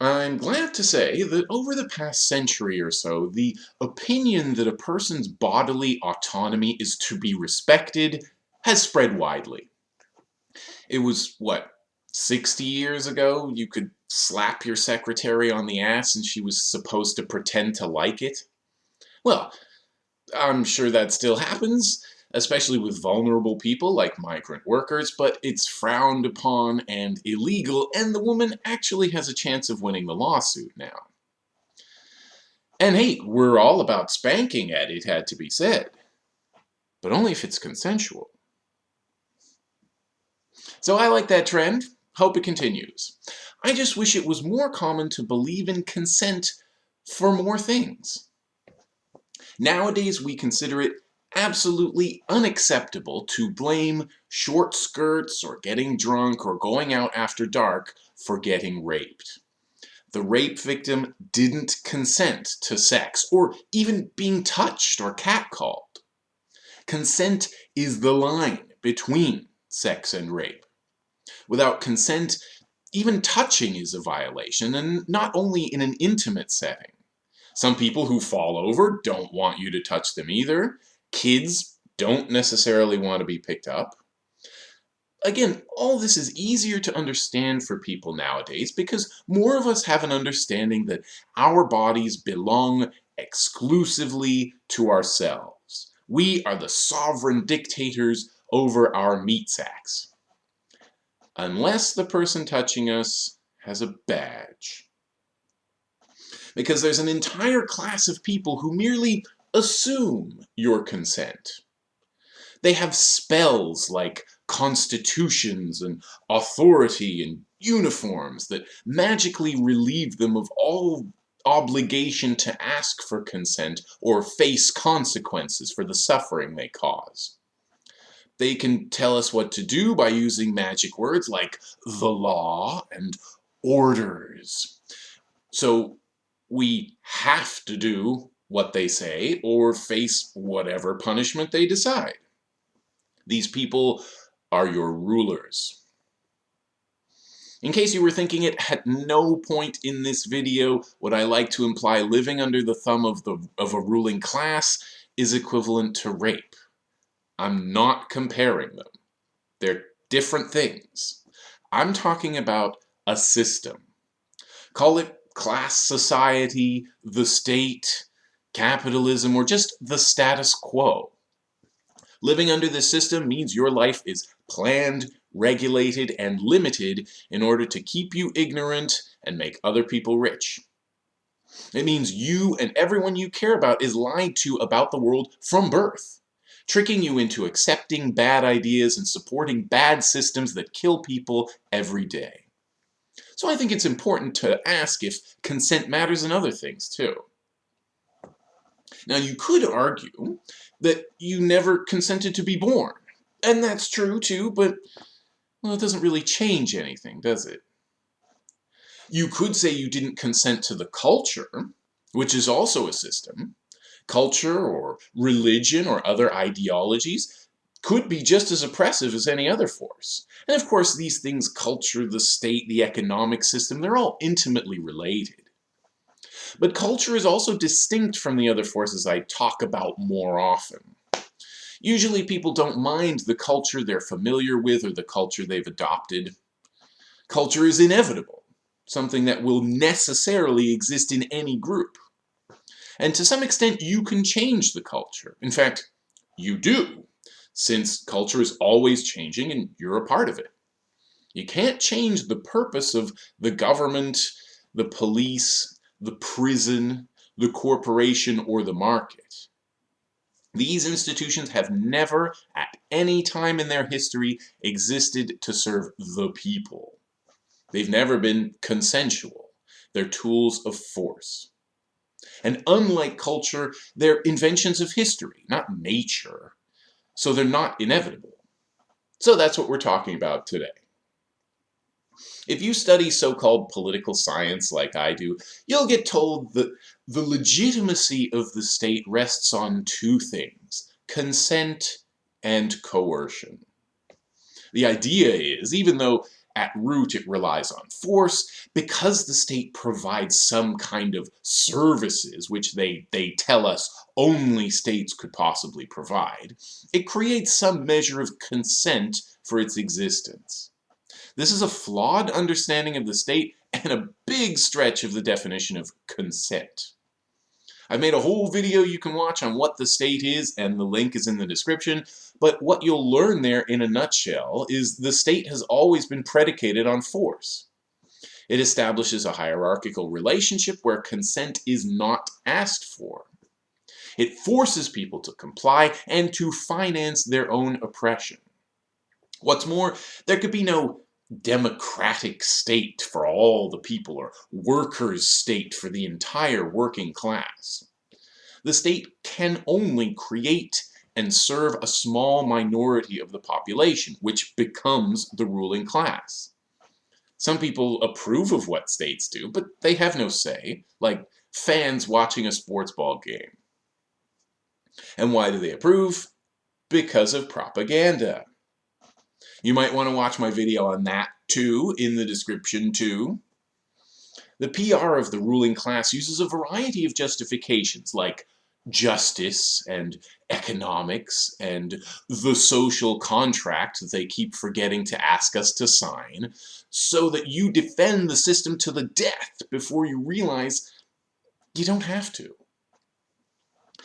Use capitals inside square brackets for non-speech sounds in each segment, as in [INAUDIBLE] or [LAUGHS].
I'm glad to say that over the past century or so, the opinion that a person's bodily autonomy is to be respected has spread widely. It was, what, 60 years ago you could slap your secretary on the ass and she was supposed to pretend to like it? Well, I'm sure that still happens, especially with vulnerable people like migrant workers, but it's frowned upon and illegal, and the woman actually has a chance of winning the lawsuit now. And hey, we're all about spanking Ed, it had to be said. But only if it's consensual. So I like that trend. Hope it continues. I just wish it was more common to believe in consent for more things. Nowadays, we consider it absolutely unacceptable to blame short skirts or getting drunk or going out after dark for getting raped. The rape victim didn't consent to sex or even being touched or catcalled. Consent is the line between sex and rape. Without consent, even touching is a violation, and not only in an intimate setting. Some people who fall over don't want you to touch them either. Kids don't necessarily want to be picked up. Again, all this is easier to understand for people nowadays because more of us have an understanding that our bodies belong exclusively to ourselves. We are the sovereign dictators over our meat sacks. Unless the person touching us has a badge. Because there's an entire class of people who merely assume your consent. They have spells like constitutions and authority and uniforms that magically relieve them of all obligation to ask for consent or face consequences for the suffering they cause. They can tell us what to do by using magic words like the law and orders. So we have to do what they say or face whatever punishment they decide. These people are your rulers. In case you were thinking it, at no point in this video would I like to imply living under the thumb of, the, of a ruling class is equivalent to rape. I'm not comparing them. They're different things. I'm talking about a system. Call it class society, the state, capitalism, or just the status quo. Living under this system means your life is planned, regulated, and limited in order to keep you ignorant and make other people rich. It means you and everyone you care about is lied to about the world from birth, tricking you into accepting bad ideas and supporting bad systems that kill people every day. So I think it's important to ask if consent matters in other things too. Now you could argue that you never consented to be born. And that's true too, but well, it doesn't really change anything, does it? You could say you didn't consent to the culture, which is also a system. Culture or religion or other ideologies could be just as oppressive as any other force. And of course, these things, culture, the state, the economic system, they're all intimately related. But culture is also distinct from the other forces I talk about more often. Usually people don't mind the culture they're familiar with or the culture they've adopted. Culture is inevitable, something that will necessarily exist in any group. And to some extent, you can change the culture. In fact, you do, since culture is always changing and you're a part of it. You can't change the purpose of the government, the police, the prison, the corporation, or the market. These institutions have never, at any time in their history, existed to serve the people. They've never been consensual. They're tools of force. And unlike culture, they're inventions of history, not nature. So they're not inevitable. So that's what we're talking about today. If you study so-called political science like I do, you'll get told that the legitimacy of the state rests on two things, consent and coercion. The idea is, even though at root it relies on force, because the state provides some kind of services which they, they tell us only states could possibly provide, it creates some measure of consent for its existence. This is a flawed understanding of the state and a big stretch of the definition of consent. I've made a whole video you can watch on what the state is, and the link is in the description, but what you'll learn there in a nutshell is the state has always been predicated on force. It establishes a hierarchical relationship where consent is not asked for. It forces people to comply and to finance their own oppression. What's more, there could be no democratic state for all the people or workers' state for the entire working class. The state can only create and serve a small minority of the population, which becomes the ruling class. Some people approve of what states do, but they have no say, like fans watching a sports ball game. And why do they approve? Because of propaganda. You might want to watch my video on that too, in the description too. The PR of the ruling class uses a variety of justifications like justice and economics and the social contract that they keep forgetting to ask us to sign so that you defend the system to the death before you realize you don't have to.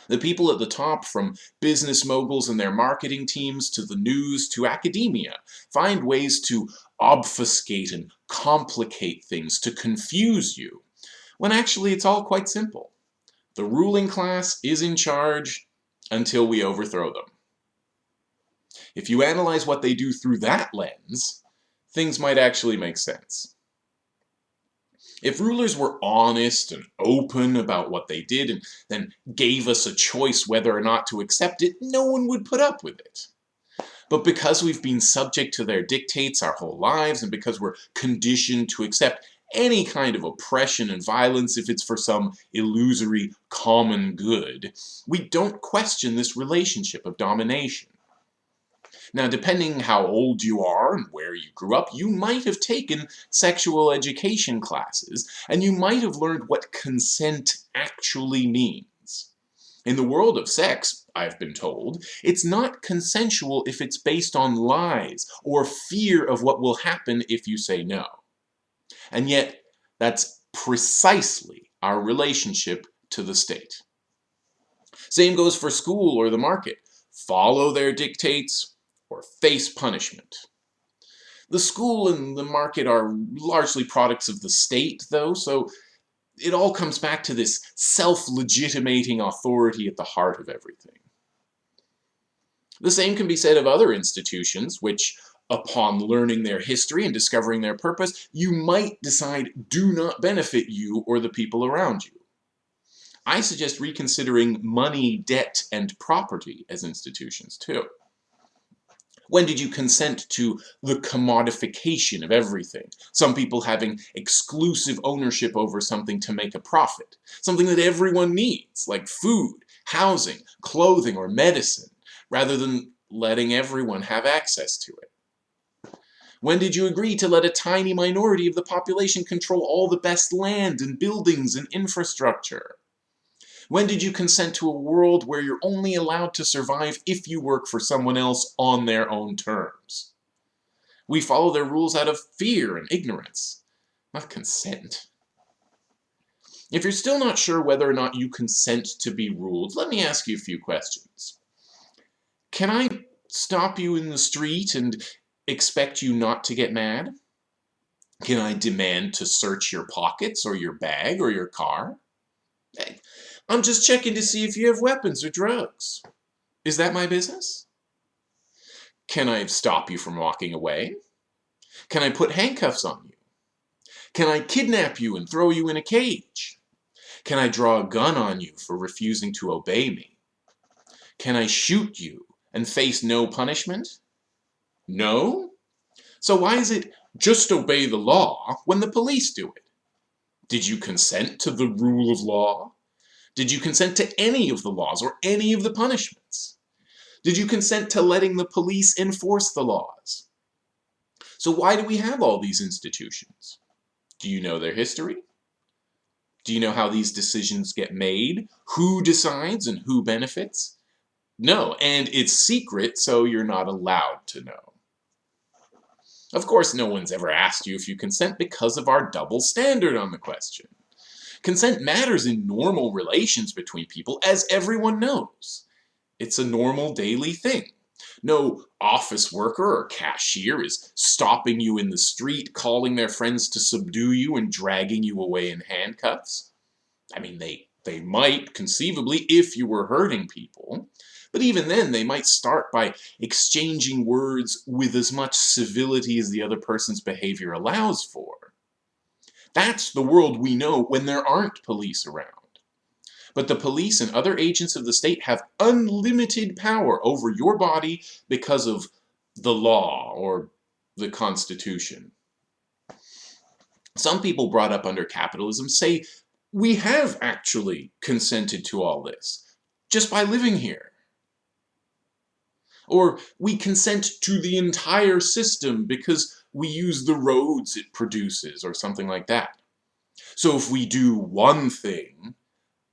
The people at the top, from business moguls and their marketing teams to the news to academia, find ways to obfuscate and complicate things, to confuse you, when actually it's all quite simple. The ruling class is in charge until we overthrow them. If you analyze what they do through that lens, things might actually make sense. If rulers were honest and open about what they did and then gave us a choice whether or not to accept it, no one would put up with it. But because we've been subject to their dictates our whole lives and because we're conditioned to accept any kind of oppression and violence if it's for some illusory common good, we don't question this relationship of domination. Now, depending how old you are and where you grew up, you might have taken sexual education classes, and you might have learned what consent actually means. In the world of sex, I've been told, it's not consensual if it's based on lies or fear of what will happen if you say no. And yet, that's precisely our relationship to the state. Same goes for school or the market. Follow their dictates or face punishment. The school and the market are largely products of the state, though, so it all comes back to this self-legitimating authority at the heart of everything. The same can be said of other institutions, which, upon learning their history and discovering their purpose, you might decide do not benefit you or the people around you. I suggest reconsidering money, debt, and property as institutions, too. When did you consent to the commodification of everything? Some people having exclusive ownership over something to make a profit. Something that everyone needs, like food, housing, clothing, or medicine, rather than letting everyone have access to it. When did you agree to let a tiny minority of the population control all the best land and buildings and infrastructure? When did you consent to a world where you're only allowed to survive if you work for someone else on their own terms? We follow their rules out of fear and ignorance, not consent. If you're still not sure whether or not you consent to be ruled, let me ask you a few questions. Can I stop you in the street and expect you not to get mad? Can I demand to search your pockets or your bag or your car? Eh, I'm just checking to see if you have weapons or drugs. Is that my business? Can I stop you from walking away? Can I put handcuffs on you? Can I kidnap you and throw you in a cage? Can I draw a gun on you for refusing to obey me? Can I shoot you and face no punishment? No? So why is it just obey the law when the police do it? Did you consent to the rule of law? Did you consent to any of the laws or any of the punishments? Did you consent to letting the police enforce the laws? So why do we have all these institutions? Do you know their history? Do you know how these decisions get made? Who decides and who benefits? No, and it's secret, so you're not allowed to know. Of course, no one's ever asked you if you consent because of our double standard on the question. Consent matters in normal relations between people, as everyone knows. It's a normal daily thing. No office worker or cashier is stopping you in the street, calling their friends to subdue you and dragging you away in handcuffs. I mean, they, they might, conceivably, if you were hurting people. But even then, they might start by exchanging words with as much civility as the other person's behavior allows for. That's the world we know when there aren't police around. But the police and other agents of the state have unlimited power over your body because of the law or the Constitution. Some people brought up under capitalism say we have actually consented to all this just by living here. Or we consent to the entire system because we use the roads it produces or something like that. So if we do one thing,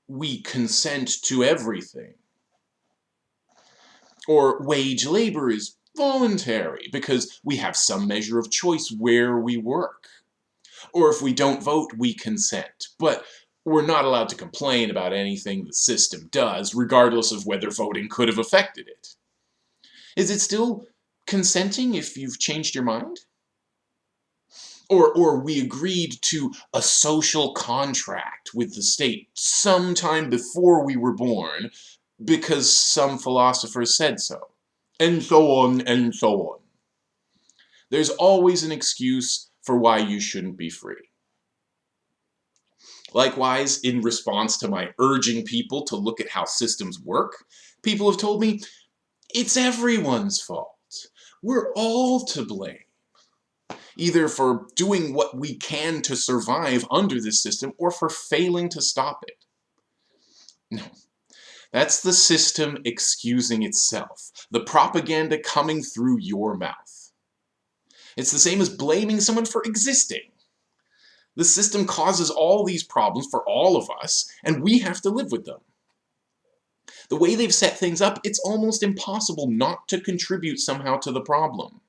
we consent to everything. Or wage labor is voluntary because we have some measure of choice where we work. Or if we don't vote, we consent. But we're not allowed to complain about anything the system does, regardless of whether voting could have affected it. Is it still consenting if you've changed your mind? Or, or we agreed to a social contract with the state sometime before we were born because some philosophers said so. And so on and so on. There's always an excuse for why you shouldn't be free. Likewise, in response to my urging people to look at how systems work, people have told me, it's everyone's fault. We're all to blame either for doing what we can to survive under this system or for failing to stop it. No. That's the system excusing itself, the propaganda coming through your mouth. It's the same as blaming someone for existing. The system causes all these problems for all of us, and we have to live with them. The way they've set things up, it's almost impossible not to contribute somehow to the problem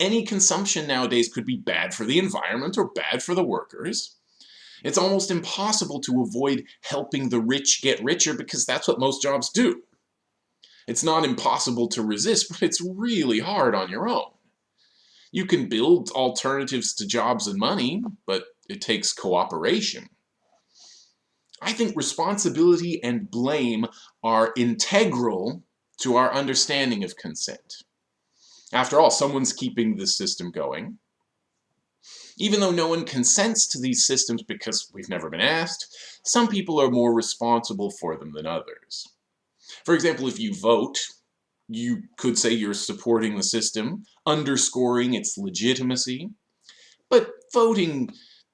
any consumption nowadays could be bad for the environment or bad for the workers. It's almost impossible to avoid helping the rich get richer because that's what most jobs do. It's not impossible to resist, [LAUGHS] but it's really hard on your own. You can build alternatives to jobs and money, but it takes cooperation. I think responsibility and blame are integral to our understanding of consent. After all, someone's keeping the system going. Even though no one consents to these systems because we've never been asked, some people are more responsible for them than others. For example, if you vote, you could say you're supporting the system, underscoring its legitimacy. But voting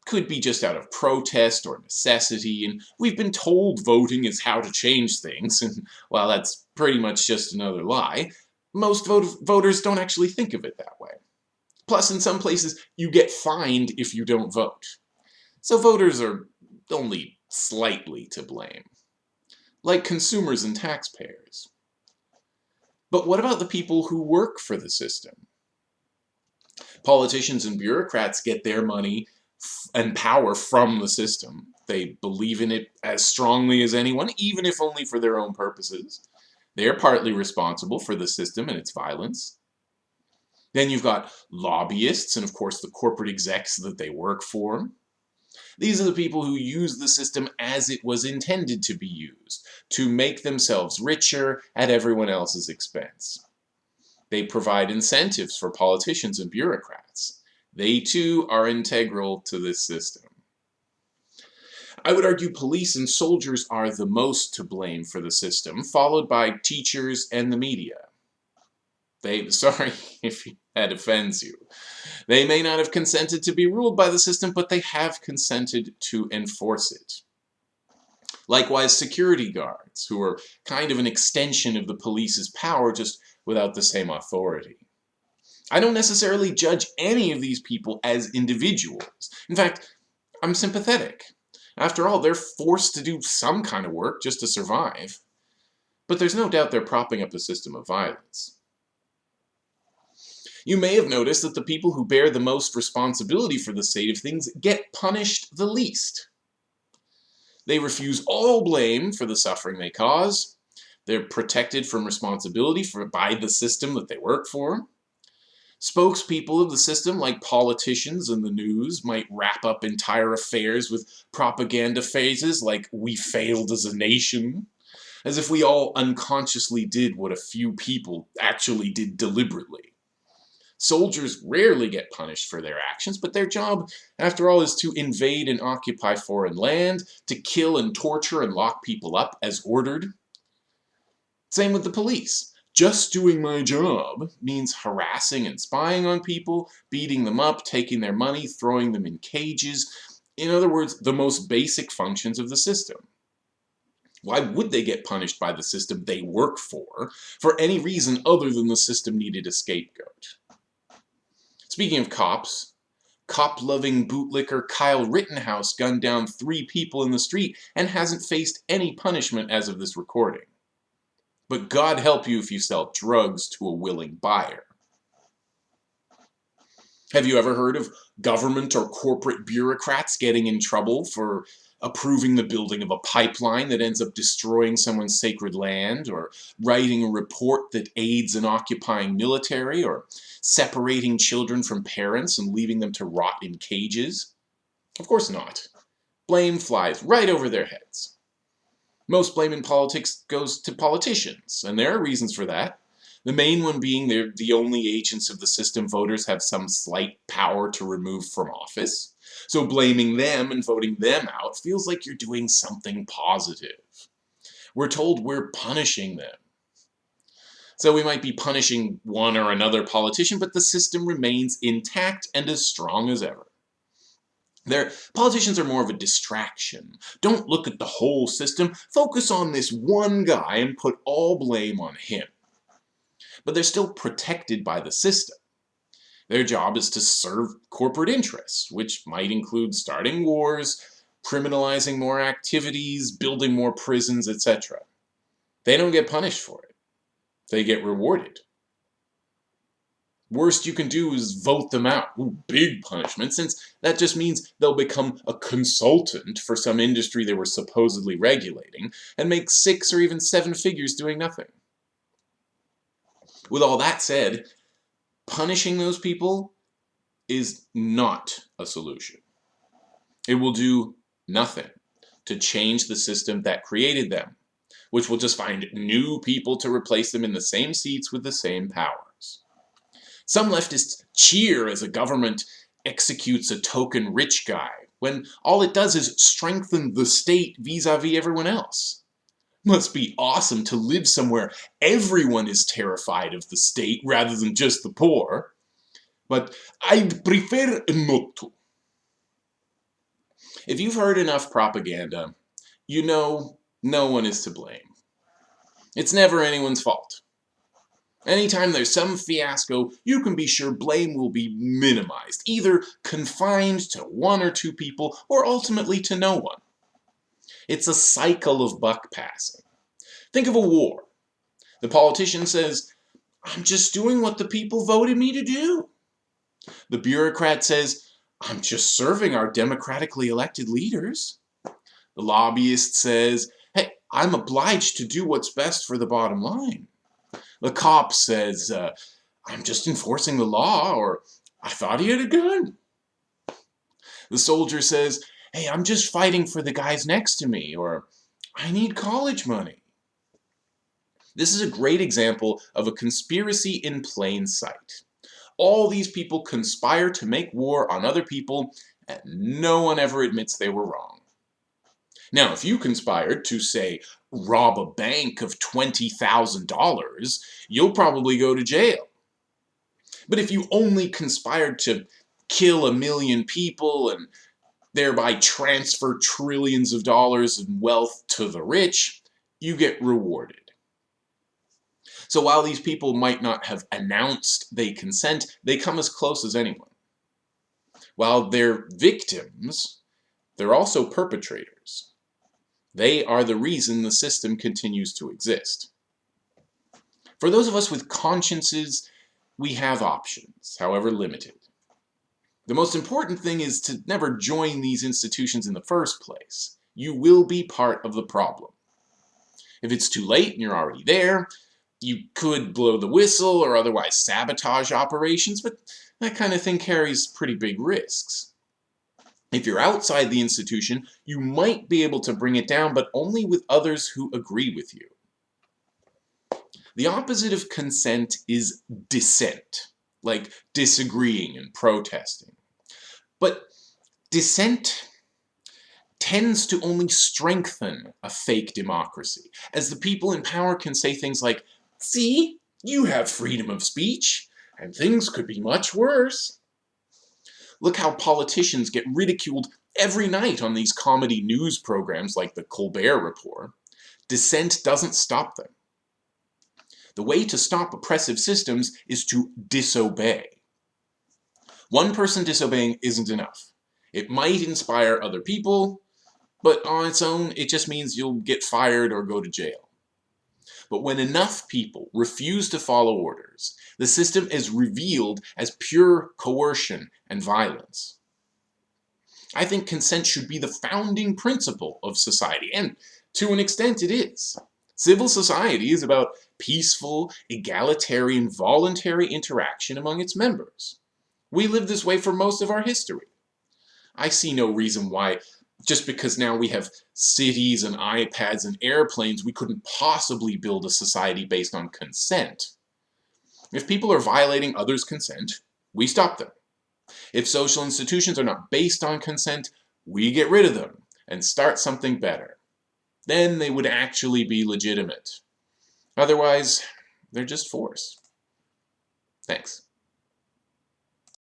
could be just out of protest or necessity, and we've been told voting is how to change things, [LAUGHS] and while that's pretty much just another lie, most vote voters don't actually think of it that way. Plus, in some places, you get fined if you don't vote. So voters are only slightly to blame. Like consumers and taxpayers. But what about the people who work for the system? Politicians and bureaucrats get their money and power from the system. They believe in it as strongly as anyone, even if only for their own purposes. They're partly responsible for the system and its violence. Then you've got lobbyists and of course the corporate execs that they work for. These are the people who use the system as it was intended to be used, to make themselves richer at everyone else's expense. They provide incentives for politicians and bureaucrats. They too are integral to this system. I would argue police and soldiers are the most to blame for the system, followed by teachers and the media. They, [LAUGHS] sorry if that offends you. They may not have consented to be ruled by the system, but they have consented to enforce it. Likewise, security guards, who are kind of an extension of the police's power, just without the same authority. I don't necessarily judge any of these people as individuals. In fact, I'm sympathetic. After all, they're forced to do some kind of work just to survive. But there's no doubt they're propping up a system of violence. You may have noticed that the people who bear the most responsibility for the state of things get punished the least. They refuse all blame for the suffering they cause. They're protected from responsibility for, by the system that they work for. Spokespeople of the system, like politicians and the news, might wrap up entire affairs with propaganda phrases like, we failed as a nation, as if we all unconsciously did what a few people actually did deliberately. Soldiers rarely get punished for their actions, but their job, after all, is to invade and occupy foreign land, to kill and torture and lock people up as ordered. Same with the police. Just doing my job means harassing and spying on people, beating them up, taking their money, throwing them in cages. In other words, the most basic functions of the system. Why would they get punished by the system they work for, for any reason other than the system needed a scapegoat? Speaking of cops, cop-loving bootlicker Kyle Rittenhouse gunned down three people in the street and hasn't faced any punishment as of this recording. But God help you if you sell drugs to a willing buyer. Have you ever heard of government or corporate bureaucrats getting in trouble for approving the building of a pipeline that ends up destroying someone's sacred land, or writing a report that aids an occupying military, or separating children from parents and leaving them to rot in cages? Of course not. Blame flies right over their heads. Most blame in politics goes to politicians, and there are reasons for that. The main one being they're the only agents of the system voters have some slight power to remove from office. So blaming them and voting them out feels like you're doing something positive. We're told we're punishing them. So we might be punishing one or another politician, but the system remains intact and as strong as ever. Their politicians are more of a distraction. Don't look at the whole system, focus on this one guy and put all blame on him. But they're still protected by the system. Their job is to serve corporate interests, which might include starting wars, criminalizing more activities, building more prisons, etc. They don't get punished for it. They get rewarded. Worst you can do is vote them out. Ooh, big punishment, since that just means they'll become a consultant for some industry they were supposedly regulating and make six or even seven figures doing nothing. With all that said, punishing those people is not a solution. It will do nothing to change the system that created them, which will just find new people to replace them in the same seats with the same power. Some leftists cheer as a government executes a token rich guy, when all it does is strengthen the state vis-a-vis -vis everyone else. Must be awesome to live somewhere everyone is terrified of the state rather than just the poor. But I'd prefer not to. If you've heard enough propaganda, you know no one is to blame. It's never anyone's fault. Anytime there's some fiasco, you can be sure blame will be minimized, either confined to one or two people, or ultimately to no one. It's a cycle of buck passing. Think of a war. The politician says, I'm just doing what the people voted me to do. The bureaucrat says, I'm just serving our democratically elected leaders. The lobbyist says, hey, I'm obliged to do what's best for the bottom line. The cop says, uh, I'm just enforcing the law, or I thought he had a gun. The soldier says, hey, I'm just fighting for the guys next to me, or I need college money. This is a great example of a conspiracy in plain sight. All these people conspire to make war on other people, and no one ever admits they were wrong. Now, if you conspired to, say, rob a bank of $20,000, you'll probably go to jail. But if you only conspired to kill a million people and thereby transfer trillions of dollars in wealth to the rich, you get rewarded. So while these people might not have announced they consent, they come as close as anyone. While they're victims, they're also perpetrators. They are the reason the system continues to exist. For those of us with consciences, we have options, however limited. The most important thing is to never join these institutions in the first place. You will be part of the problem. If it's too late and you're already there, you could blow the whistle or otherwise sabotage operations, but that kind of thing carries pretty big risks. If you're outside the institution, you might be able to bring it down, but only with others who agree with you. The opposite of consent is dissent, like disagreeing and protesting. But dissent tends to only strengthen a fake democracy, as the people in power can say things like, see, you have freedom of speech, and things could be much worse. Look how politicians get ridiculed every night on these comedy news programs like the Colbert Report. Dissent doesn't stop them. The way to stop oppressive systems is to disobey. One person disobeying isn't enough. It might inspire other people, but on its own, it just means you'll get fired or go to jail. But when enough people refuse to follow orders, the system is revealed as pure coercion and violence. I think consent should be the founding principle of society, and to an extent it is. Civil society is about peaceful, egalitarian, voluntary interaction among its members. We lived this way for most of our history. I see no reason why, just because now we have cities and iPads and airplanes, we couldn't possibly build a society based on consent. If people are violating others' consent, we stop them. If social institutions are not based on consent, we get rid of them and start something better then they would actually be legitimate. Otherwise, they're just force. Thanks.